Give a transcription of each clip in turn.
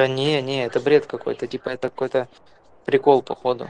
Да не, не, это бред какой-то, типа это какой-то прикол походу.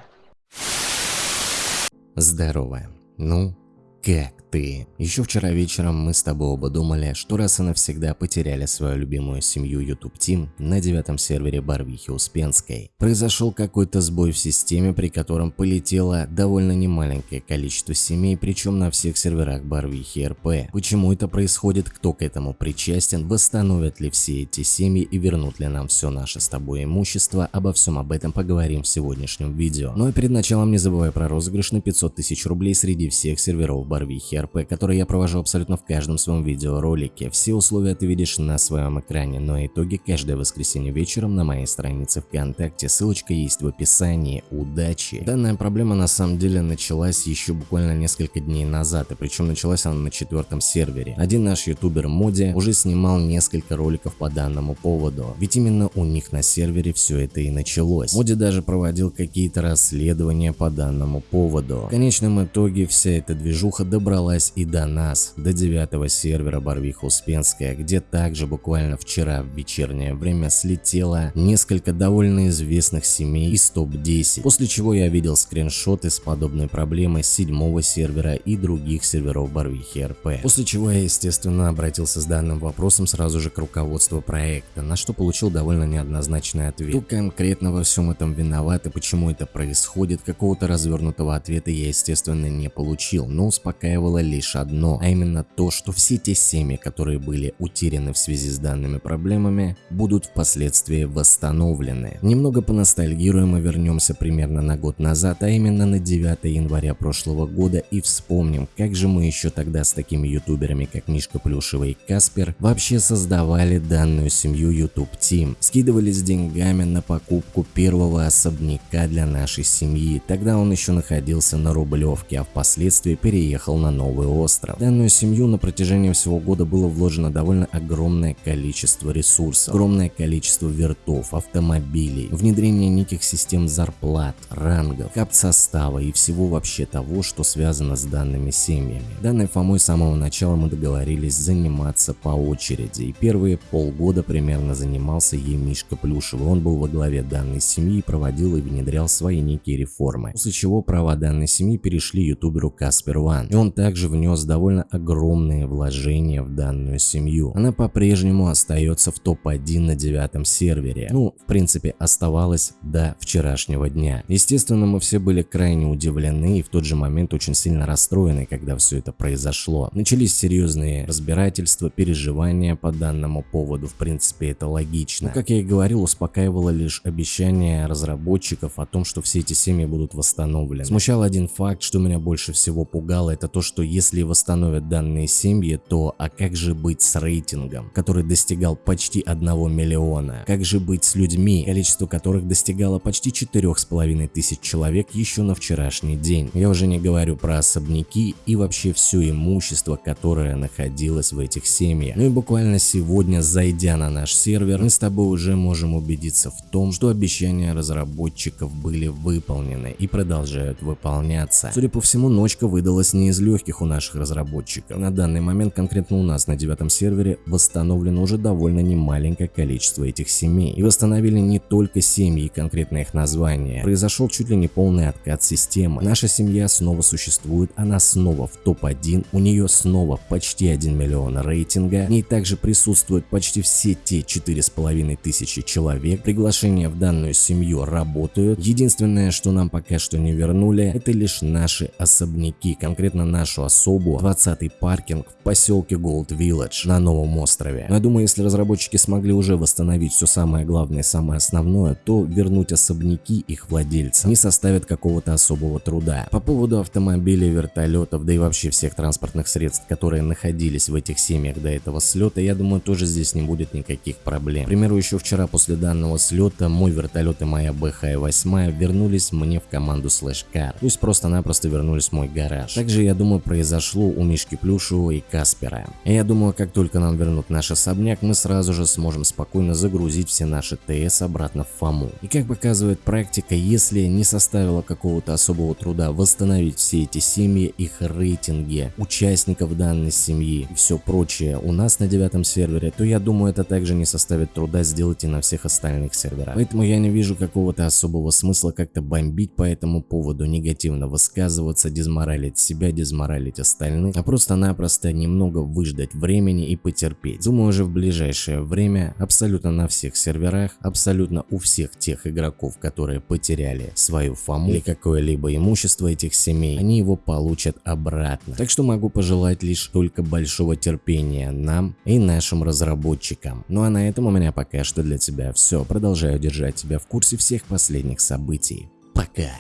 Здорово. Ну, как ты? Еще вчера вечером мы с тобой оба думали, что раз и навсегда потеряли свою любимую семью YouTube Team на девятом сервере Барвихи Успенской. Произошел какой-то сбой в системе, при котором полетело довольно немаленькое количество семей, причем на всех серверах Барвихи РП. Почему это происходит, кто к этому причастен, восстановят ли все эти семьи и вернут ли нам все наше с тобой имущество, обо всем об этом поговорим в сегодняшнем видео. Ну и перед началом не забывай про розыгрыш на 500 тысяч рублей среди всех серверов Барвихи РП, который я провожу абсолютно в каждом своем видеоролике. Все условия ты видишь на своем экране, но итоги каждое воскресенье вечером на моей странице ВКонтакте. Ссылочка есть в описании. Удачи! Данная проблема на самом деле началась еще буквально несколько дней назад, и причем началась она на четвертом сервере. Один наш ютубер Моди уже снимал несколько роликов по данному поводу, ведь именно у них на сервере все это и началось. Моди даже проводил какие-то расследования по данному поводу. В конечном итоге вся эта движуха добралась и до нас, до девятого сервера Барвиха Успенская, где также буквально вчера в вечернее время слетело несколько довольно известных семей из топ-10, после чего я видел скриншоты с подобной проблемой седьмого сервера и других серверов Барвихи РП. После чего я естественно обратился с данным вопросом сразу же к руководству проекта, на что получил довольно неоднозначный ответ. Кто конкретно во всем этом виноват и почему это происходит, какого-то развернутого ответа я естественно не получил, но успокаивало лишь одно, а именно то, что все те семьи, которые были утеряны в связи с данными проблемами, будут впоследствии восстановлены. Немного поностальгируем и вернемся примерно на год назад, а именно на 9 января прошлого года и вспомним, как же мы еще тогда с такими ютуберами, как Мишка Плюшева и Каспер, вообще создавали данную семью YouTube Team. Скидывались деньгами на покупку первого особняка для нашей семьи. Тогда он еще находился на Рублевке, а впоследствии переехал на новый остров остров. В данную семью на протяжении всего года было вложено довольно огромное количество ресурсов, огромное количество вертов, автомобилей, внедрение неких систем зарплат, рангов, кап состава и всего вообще того, что связано с данными семьями. Данной Фомой с самого начала мы договорились заниматься по очереди, и первые полгода примерно занимался ей Мишка Плюшев, он был во главе данной семьи и проводил и внедрял свои некие реформы, после чего права данной семьи перешли ютуберу Каспер Ван, и он также внес внес довольно огромные вложения в данную семью. Она по-прежнему остается в топ-1 на девятом сервере. Ну, в принципе, оставалась до вчерашнего дня. Естественно, мы все были крайне удивлены и в тот же момент очень сильно расстроены, когда все это произошло. Начались серьезные разбирательства, переживания по данному поводу, в принципе, это логично. Но, как я и говорил, успокаивало лишь обещание разработчиков о том, что все эти семьи будут восстановлены. Смущал один факт, что меня больше всего пугало, это то, что если восстановят данные семьи, то а как же быть с рейтингом, который достигал почти 1 миллиона? Как же быть с людьми, количество которых достигало почти 4,5 тысяч человек еще на вчерашний день? Я уже не говорю про особняки и вообще все имущество, которое находилось в этих семьях. Ну и буквально сегодня, зайдя на наш сервер, мы с тобой уже можем убедиться в том, что обещания разработчиков были выполнены и продолжают выполняться. Судя по всему, ночка выдалась не из легких у наших разработчиков. На данный момент конкретно у нас на девятом сервере восстановлено уже довольно немаленькое количество этих семей. И восстановили не только семьи и конкретно их названия. Произошел чуть ли не полный откат системы. Наша семья снова существует, она снова в топ-1, у нее снова почти 1 миллион рейтинга. В ней также присутствуют почти все те 4,5 тысячи человек. Приглашения в данную семью работают. Единственное, что нам пока что не вернули, это лишь наши особняки, конкретно нашу особу 20-й паркинг в поселке Gold Village на новом острове. Но я думаю, если разработчики смогли уже восстановить все самое главное и самое основное, то вернуть особняки их владельцам не составит какого-то особого труда. По поводу автомобилей, вертолетов, да и вообще всех транспортных средств, которые находились в этих семьях до этого слета, я думаю, тоже здесь не будет никаких проблем. К примеру, еще вчера после данного слета мой вертолет и моя БХ-8 вернулись мне в команду Slash Car, то есть просто-напросто вернулись в мой гараж. Также, я думаю, произошло у Мишки Плюшева и Каспера. Я думаю, как только нам вернут наш особняк, мы сразу же сможем спокойно загрузить все наши ТС обратно в ФАМу. И как показывает практика, если не составило какого-то особого труда восстановить все эти семьи, их рейтинги, участников данной семьи и все прочее у нас на девятом сервере, то я думаю это также не составит труда сделать и на всех остальных серверах. Поэтому я не вижу какого-то особого смысла как-то бомбить по этому поводу, негативно высказываться, дезморалить себя, дезморалить остальных, а просто-напросто немного выждать времени и потерпеть. Думаю уже в ближайшее время абсолютно на всех серверах, абсолютно у всех тех игроков, которые потеряли свою фаму или какое-либо имущество этих семей, они его получат обратно. Так что могу пожелать лишь только большого терпения нам и нашим разработчикам. Ну а на этом у меня пока что для тебя все. Продолжаю держать тебя в курсе всех последних событий. Пока.